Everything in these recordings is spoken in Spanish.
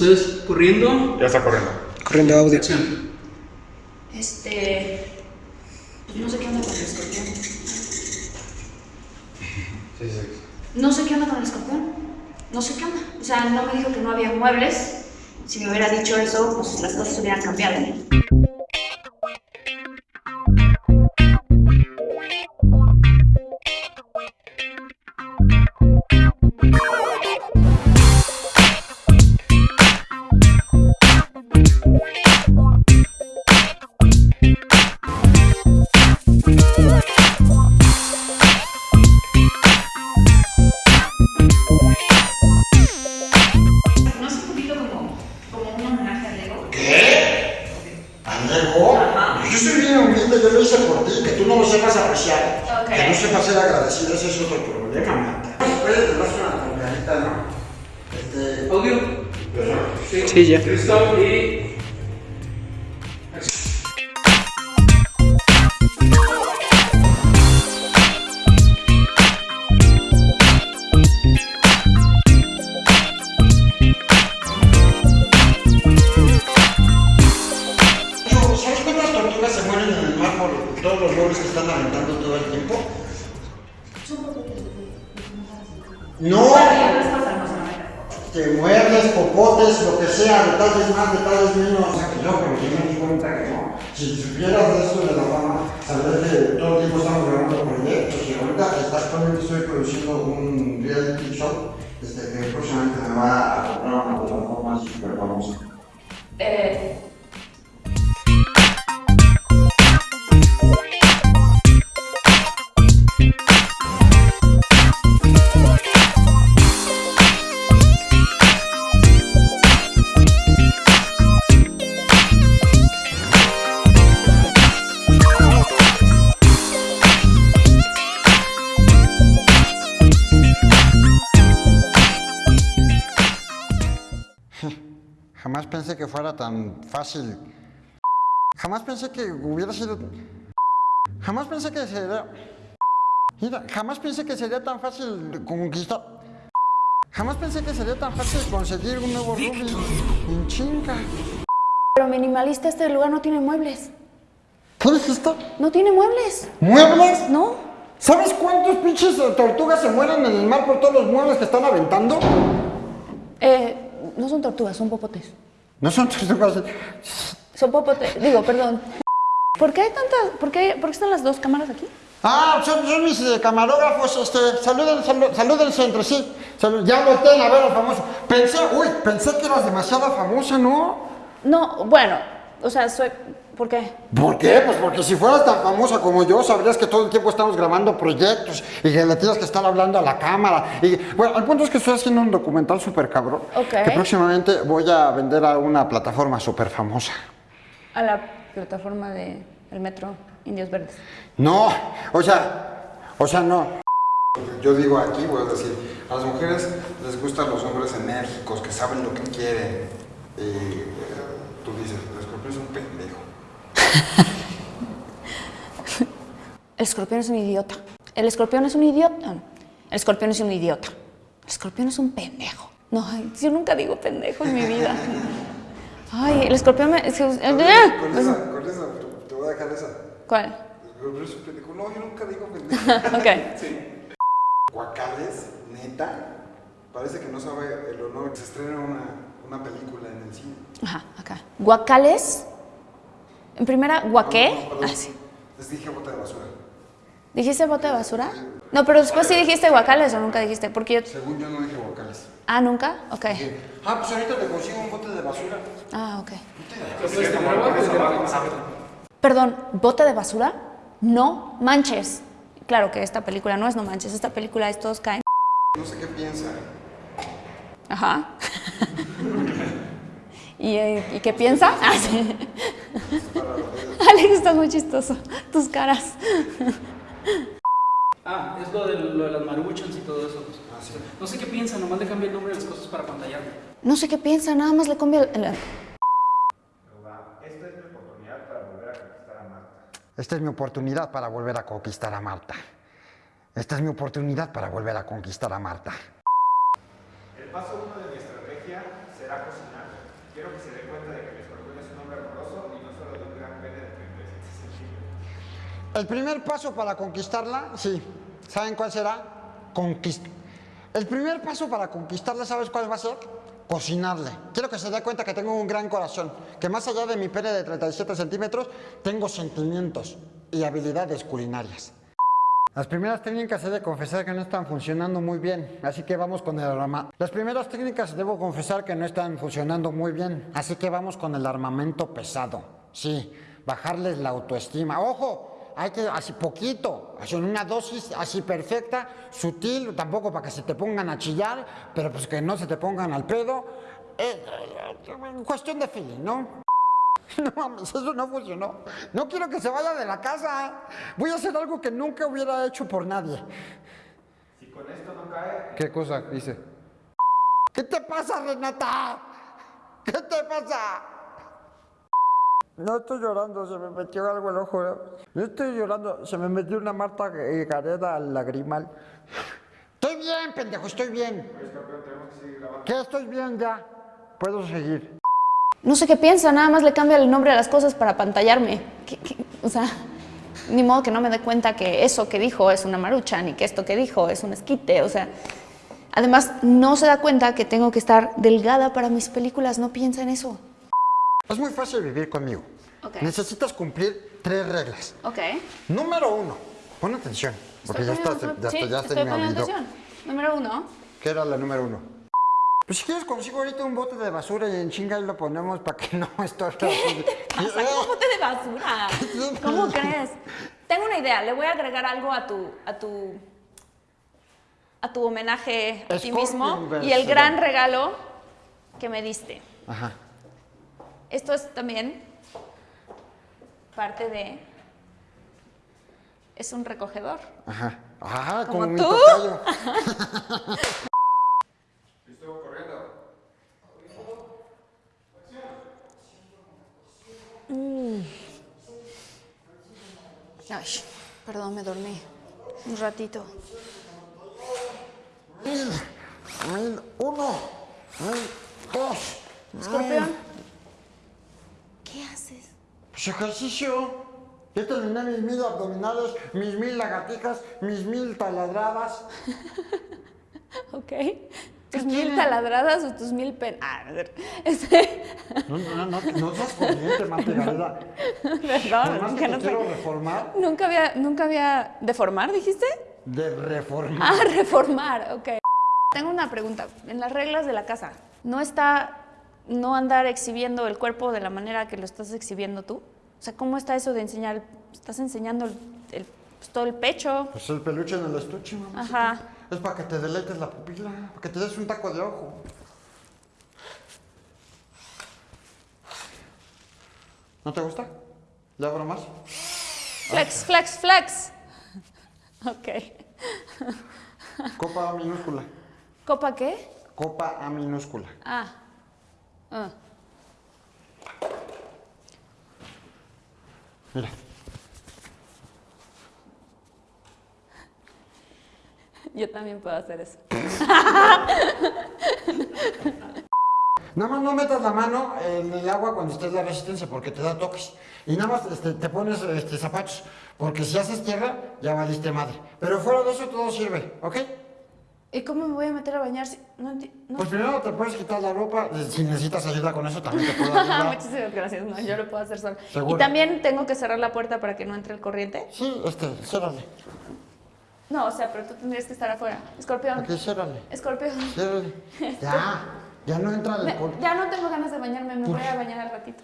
Entonces, corriendo. Ya está corriendo. Corriendo audio. Acción. Este. pues no sé qué onda con el escorpión. No sé qué onda con el escorpión. No sé qué onda. O sea, no me dijo que no había muebles. Si me hubiera dicho eso, pues las cosas hubieran cambiado. Sí, ya. Listo y. ¿sabes cuántas tortugas se mueren en el mar por todos los lobos que están aventando todo el tiempo? No, te muerdes, popotes, lo que sea, de tal vez más, de tal vez menos. O sea, que yo, pero yo me di cuenta que no. Si supieras de esto de la fama, saber que todo el tiempo estamos grabando proyectos y ahorita actualmente estoy produciendo un reality show este, que próximamente me va a comprar una plataforma súper famosa. Eh, pensé que fuera tan fácil. Jamás pensé que hubiera sido. Jamás pensé que sería. Mira, jamás pensé que sería tan fácil conquistar. Jamás pensé que sería tan fácil conseguir un nuevo Rubin. En chinga. pero minimalista, este lugar no tiene muebles. ¿Qué dijiste? No tiene muebles. ¿Muebles? ¿No? ¿Sabes cuántos pinches tortugas se mueren en el mar por todos los muebles que están aventando? Eh, no son tortugas, son popotes. No son tortugas. Son popotes. Digo, perdón. ¿Por qué hay tantas? ¿Por qué, por qué están las dos cámaras aquí? Ah, son, son mis eh, camarógrafos, este, saluden, salu- salúdense entre sí. Salud- ya volteen a ver al famoso. Pensé, uy, pensé que eras demasiado famosa, ¿no? No, bueno, o sea, soy. ¿Por qué? ¿Por qué? Pues porque si fueras tan famosa como yo, sabrías que todo el tiempo estamos grabando proyectos y que le tienes que estar hablando a la cámara. Y bueno, el punto es que estoy haciendo un documental súper cabrón. Ok. Que próximamente voy a vender a una plataforma súper famosa. A la plataforma de el metro Indios Verdes. No, o sea, o sea, no. Yo digo aquí, voy a decir, a las mujeres les gustan los hombres enérgicos, que saben lo que quieren. Y eh, tú dices, el escorpión es un pendejo. El escorpión es un idiota. El escorpión es un idiota. No. El escorpión es un idiota. El escorpión es un pendejo. No, yo nunca digo pendejo en mi vida. Ay, el escorpión me. que- Con esa, con esa, te voy a dejar esa. ¿Cuál? El escorpión es un pendejo. No, yo nunca digo pendejo. ok. Guacales, neta, parece que no sabe el honor que se estrena una, una película en el cine. Ajá, acá. Guacales. En primera, guaqué. No. Ah, sí. Les dije bote de basura. ¿Dijiste bote de basura? No, pero después sí dijiste guacales o nunca dijiste. Porque yo. Según yo no dije guacales. Ah, nunca? Ok. Ah, pues ahorita te consigo un bote de basura. Ah, ok. Perdón, ¿bote de basura? No manches. Claro que esta película no es no manches, esta película es todos caen. No sé qué piensa. Ajá. ¿Y, eh, ¿y qué piensa? Ah, sí. Alex, estás muy chistoso. Tus caras. Ah, es lo de, lo de las maruchans y todo eso. No sé qué piensan, nomás le cambié el nombre de las cosas para pantallar. No sé qué piensa, nada más le cambia el... el- Esta es mi oportunidad para volver a conquistar a Marta. Esta es mi oportunidad para volver a conquistar a Marta. El paso uno de mi estrategia será cocinar Quiero que se dé cuenta de que el escorpión es un hombre amoroso y no solo de un gran pene de 37 centímetros. El primer paso para conquistarla, sí. ¿Saben cuál será? Conquist el primer paso para conquistarla, ¿sabes cuál va a ser? Cocinarle. Quiero que se dé cuenta que tengo un gran corazón, que más allá de mi pene de 37 centímetros, tengo sentimientos y habilidades culinarias. Las primeras técnicas he de confesar que no están funcionando muy bien, así que vamos con el armamento. Las primeras técnicas debo confesar que no están funcionando muy bien, así que vamos con el armamento pesado. Sí, bajarles la autoestima. ¡Ojo! Hay que, así poquito, así en una dosis así perfecta, sutil, tampoco para que se te pongan a chillar, pero pues que no se te pongan al pedo. Eh, eh, cuestión de feeling, ¿no? No mames, eso no funcionó. No quiero que se vaya de la casa. Voy a hacer algo que nunca hubiera hecho por nadie. Si con esto no cae, ¿Qué cosa dice? ¿Qué te pasa, Renata? ¿Qué te pasa? No estoy llorando, se me metió algo al ojo. ¿no? Estoy llorando, se me metió una Marta eh, Gareda al lagrimal. Estoy bien, pendejo, estoy bien. que seguir grabando. ¿Qué estoy bien ya? Puedo seguir. No sé qué piensa, nada más le cambia el nombre a las cosas para pantallarme. O sea, ni modo que no me dé cuenta que eso que dijo es una marucha, ni que esto que dijo es un esquite. O sea, además no se da cuenta que tengo que estar delgada para mis películas, no piensa en eso. Es muy fácil vivir conmigo. Ok. Necesitas cumplir tres reglas. Ok. Número uno, pon atención, porque ya estás, ya, sí, ya estoy me poniendo atención. Número uno. ¿Qué era la número uno? Pues si quieres consigo ahorita un bote de basura y en chinga lo ponemos para que no estorbe. Pasa como bote de basura. ¿Cómo crees? Tengo una idea, le voy a agregar algo a tu a tu a tu homenaje a ti mismo y el gran regalo que me diste. Ajá. Esto es también parte de es un recogedor. Ajá. Ajá, ¿Como tú? tocayo. Listo, corriendo. Ay, perdón, me dormí un ratito. Mil, mil, uno, mil, dos. Escorpión. Pues ejercicio. Ya terminé mis mil abdominales, mis mil lagartijas, mis mil taladradas. Ok. ¿Tus mil taladradas o tus mil pen... Ah, a ver. Este... No, no, no, no seas corriente, Marta Gareda. Perdón, que no quiero reformar, Nunca había, nunca había... ¿Deformar, dijiste? de reformar. Ah, reformar, ok. Tengo una pregunta. En las reglas de la casa, ¿no está no andar exhibiendo el cuerpo de la manera que lo estás exhibiendo tú? O sea, ¿cómo está eso de enseñar? Estás enseñando el, el- pues, todo el pecho. Pues el peluche en el estuche, mamá. Ajá. Es para que te deleites la pupila, para que te des un taco de ojo. ¿No te gusta? ¿Le abro más? Flex, flex, flex. Ok. Copa A minúscula. ¿Copa qué? Copa A minúscula. Ah. Ah. Mira. Yo también puedo hacer eso. Nada más no metas la mano en el agua cuando estés de resistencia porque te da toques. Y nada más este, te pones este, zapatos porque si haces tierra ya valiste madre. Pero fuera de eso todo sirve, ¿ok? ¿Y cómo me voy a meter a bañar si no, no? Pues primero te puedes quitar la ropa. Si necesitas ayuda con eso también te puedo ayudar. Muchísimas gracias, no, yo lo puedo hacer sola. ¿Segura? ¿Y también tengo que cerrar la puerta para que no entre el corriente? Sí, este, ciérrale. No, o sea, pero tú tendrías que estar afuera. Escorpión. Aquí, ciérrale. Escorpión. Ciérrale. Ya, ya no entra el alcohol. ya no tengo ganas de bañarme, me voy a bañar al ratito.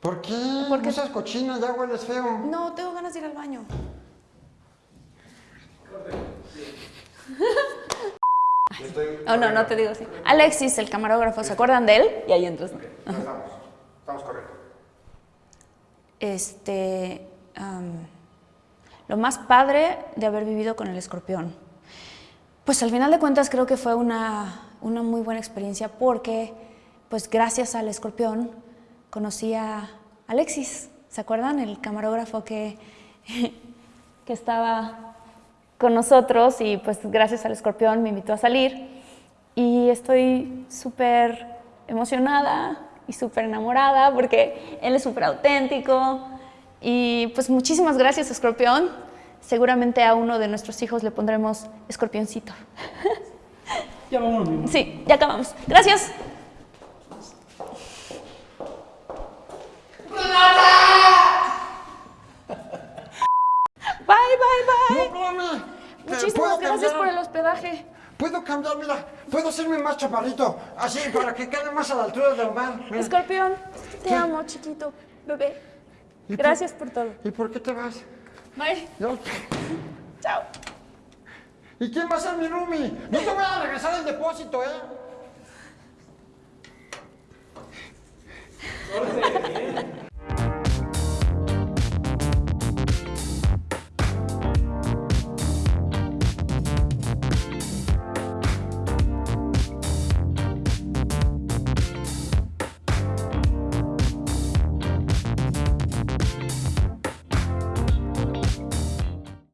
¿Por qué? Porque- No seas cochina, ya hueles feo. No, tengo ganas de ir al baño. Oh, no, no te digo así. Alexis, el camarógrafo, ¿se acuerdan de él? Y ahí entras. Ya estamos. Estamos corriendo. Este, lo más padre de haber vivido con el escorpión. Pues al final de cuentas creo que fue una, una muy buena experiencia porque, pues gracias al escorpión, conocí a Alexis. ¿Se acuerdan? El camarógrafo que, que estaba con nosotros y pues gracias al escorpión me invitó a salir y estoy súper emocionada y súper enamorada porque él es súper auténtico. Y pues muchísimas gracias, Escorpión. Seguramente a uno de nuestros hijos le pondremos Escorpioncito. Ya amor. Sí, ya acabamos. Gracias. Bye, bye, bye. No. Muchísimas ¿Puedo gracias por el hospedaje. Puedo cambiar, mira, puedo hacerme más chaparrito, así, para que quede más a la altura del mar. mira. Escorpión, te ¿Qué? amo, chiquito, bebé. ¿Y por- Gracias por todo. ¿Y por qué te vas? Bye. No. Chao. ¿Y quién va a ser mi roomie? No te voy a regresar el depósito, ¿eh?